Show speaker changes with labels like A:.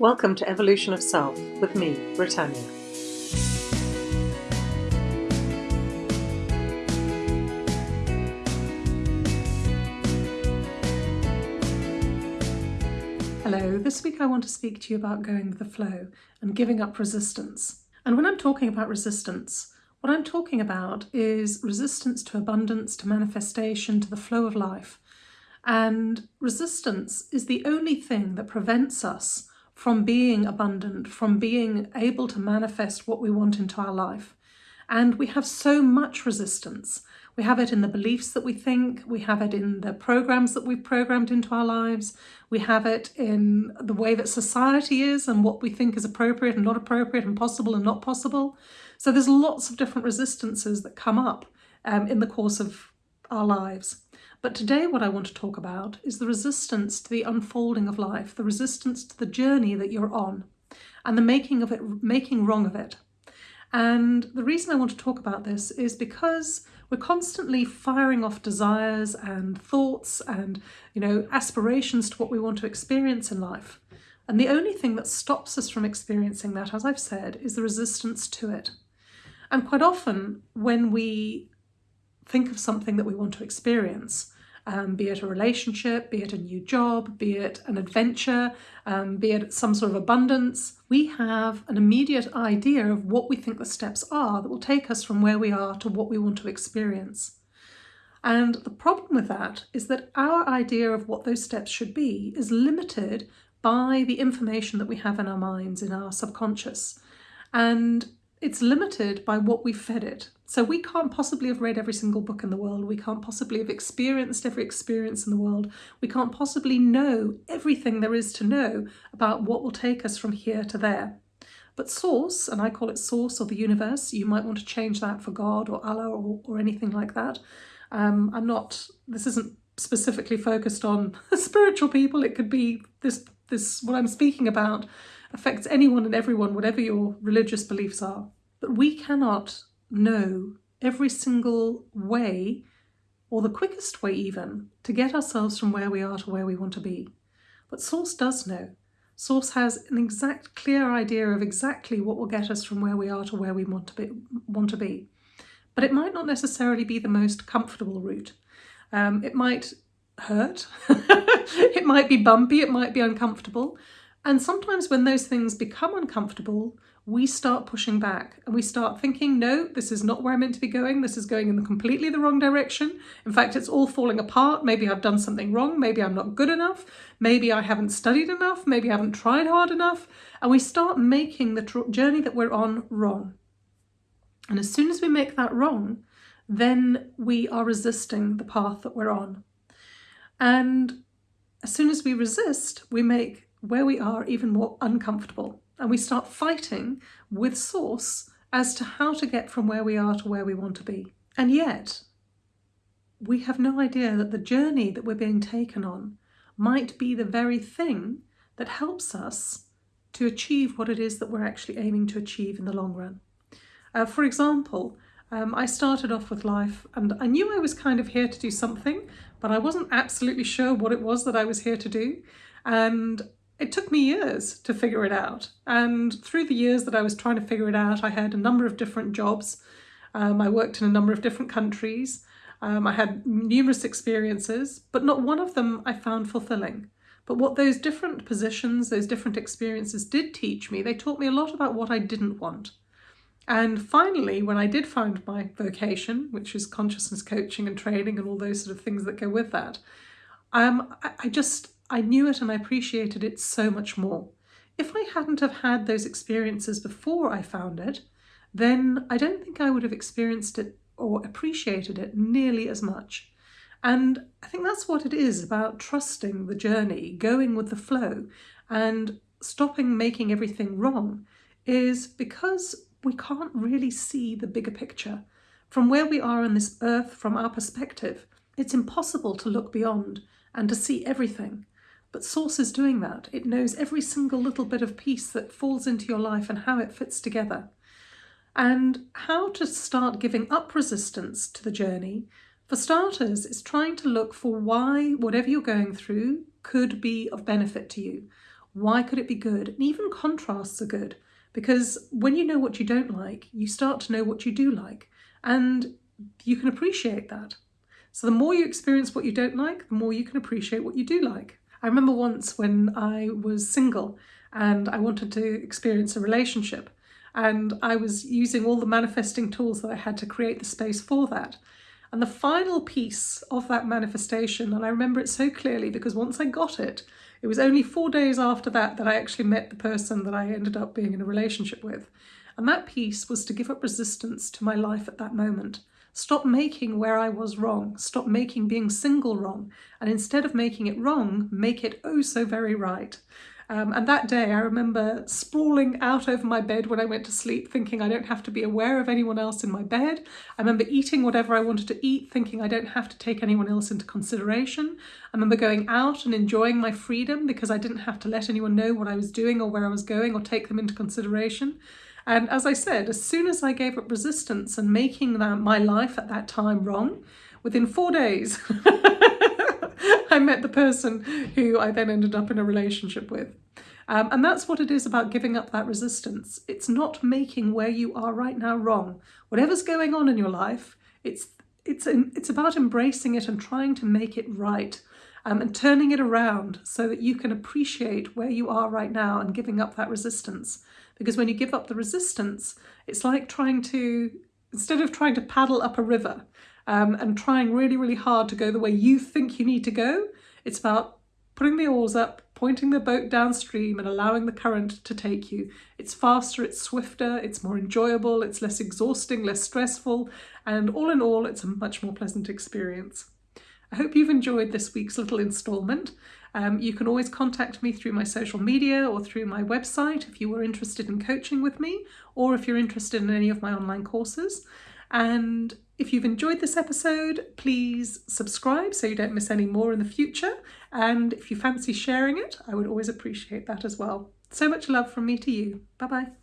A: Welcome to Evolution of Self with me, Britannia.
B: Hello, this week I want to speak to you about going with the flow and giving up resistance. And when I'm talking about resistance, what I'm talking about is resistance to abundance, to manifestation, to the flow of life. And resistance is the only thing that prevents us from being abundant, from being able to manifest what we want into our life. And we have so much resistance. We have it in the beliefs that we think, we have it in the programs that we've programmed into our lives, we have it in the way that society is and what we think is appropriate and not appropriate and possible and not possible. So there's lots of different resistances that come up um, in the course of our lives. But today what I want to talk about is the resistance to the unfolding of life, the resistance to the journey that you're on and the making of it, making wrong of it. And the reason I want to talk about this is because we're constantly firing off desires and thoughts and, you know, aspirations to what we want to experience in life. And the only thing that stops us from experiencing that, as I've said, is the resistance to it. And quite often when we think of something that we want to experience, um, be it a relationship, be it a new job, be it an adventure, um, be it some sort of abundance, we have an immediate idea of what we think the steps are that will take us from where we are to what we want to experience. And the problem with that is that our idea of what those steps should be is limited by the information that we have in our minds, in our subconscious. And it's limited by what we've fed it. So we can't possibly have read every single book in the world. We can't possibly have experienced every experience in the world. We can't possibly know everything there is to know about what will take us from here to there. But source, and I call it source or the universe, you might want to change that for God or Allah or, or anything like that. Um, I'm not, this isn't specifically focused on spiritual people. It could be this, this, what I'm speaking about affects anyone and everyone, whatever your religious beliefs are. But we cannot know every single way, or the quickest way even, to get ourselves from where we are to where we want to be. But Source does know. Source has an exact, clear idea of exactly what will get us from where we are to where we want to be. Want to be. But it might not necessarily be the most comfortable route. Um, it might hurt, it might be bumpy, it might be uncomfortable, and sometimes when those things become uncomfortable, we start pushing back and we start thinking, no, this is not where I'm meant to be going. This is going in the completely the wrong direction. In fact, it's all falling apart. Maybe I've done something wrong. Maybe I'm not good enough. Maybe I haven't studied enough. Maybe I haven't tried hard enough. And we start making the journey that we're on wrong. And as soon as we make that wrong, then we are resisting the path that we're on. And as soon as we resist, we make where we are even more uncomfortable and we start fighting with source as to how to get from where we are to where we want to be. And yet, we have no idea that the journey that we're being taken on might be the very thing that helps us to achieve what it is that we're actually aiming to achieve in the long run. Uh, for example, um, I started off with life and I knew I was kind of here to do something, but I wasn't absolutely sure what it was that I was here to do. And it took me years to figure it out. And through the years that I was trying to figure it out, I had a number of different jobs. Um, I worked in a number of different countries. Um, I had numerous experiences, but not one of them I found fulfilling. But what those different positions, those different experiences did teach me, they taught me a lot about what I didn't want. And finally, when I did find my vocation, which is consciousness coaching and training and all those sort of things that go with that, um, I, I just I knew it and I appreciated it so much more. If I hadn't have had those experiences before I found it, then I don't think I would have experienced it or appreciated it nearly as much. And I think that's what it is about trusting the journey, going with the flow and stopping making everything wrong is because we can't really see the bigger picture. From where we are on this earth, from our perspective, it's impossible to look beyond and to see everything. But Source is doing that. It knows every single little bit of piece that falls into your life and how it fits together. And how to start giving up resistance to the journey, for starters, is trying to look for why whatever you're going through could be of benefit to you. Why could it be good? And even contrasts are good because when you know what you don't like, you start to know what you do like and you can appreciate that. So the more you experience what you don't like, the more you can appreciate what you do like. I remember once when I was single and I wanted to experience a relationship and I was using all the manifesting tools that I had to create the space for that. And the final piece of that manifestation, and I remember it so clearly because once I got it, it was only four days after that that I actually met the person that I ended up being in a relationship with. And that piece was to give up resistance to my life at that moment. Stop making where I was wrong. Stop making being single wrong. And instead of making it wrong, make it oh so very right. Um, and that day I remember sprawling out over my bed when I went to sleep, thinking I don't have to be aware of anyone else in my bed. I remember eating whatever I wanted to eat, thinking I don't have to take anyone else into consideration. I remember going out and enjoying my freedom because I didn't have to let anyone know what I was doing or where I was going or take them into consideration. And as I said, as soon as I gave up resistance and making that, my life at that time wrong, within four days, I met the person who I then ended up in a relationship with. Um, and that's what it is about giving up that resistance. It's not making where you are right now wrong. Whatever's going on in your life, it's it's it's about embracing it and trying to make it right um, and turning it around so that you can appreciate where you are right now and giving up that resistance. Because when you give up the resistance, it's like trying to, instead of trying to paddle up a river, um, and trying really, really hard to go the way you think you need to go. It's about putting the oars up, pointing the boat downstream and allowing the current to take you. It's faster, it's swifter, it's more enjoyable, it's less exhausting, less stressful, and all in all, it's a much more pleasant experience. I hope you've enjoyed this week's little instalment. Um, you can always contact me through my social media or through my website if you were interested in coaching with me or if you're interested in any of my online courses. And if you've enjoyed this episode, please subscribe so you don't miss any more in the future. And if you fancy sharing it, I would always appreciate that as well. So much love from me to you. Bye bye.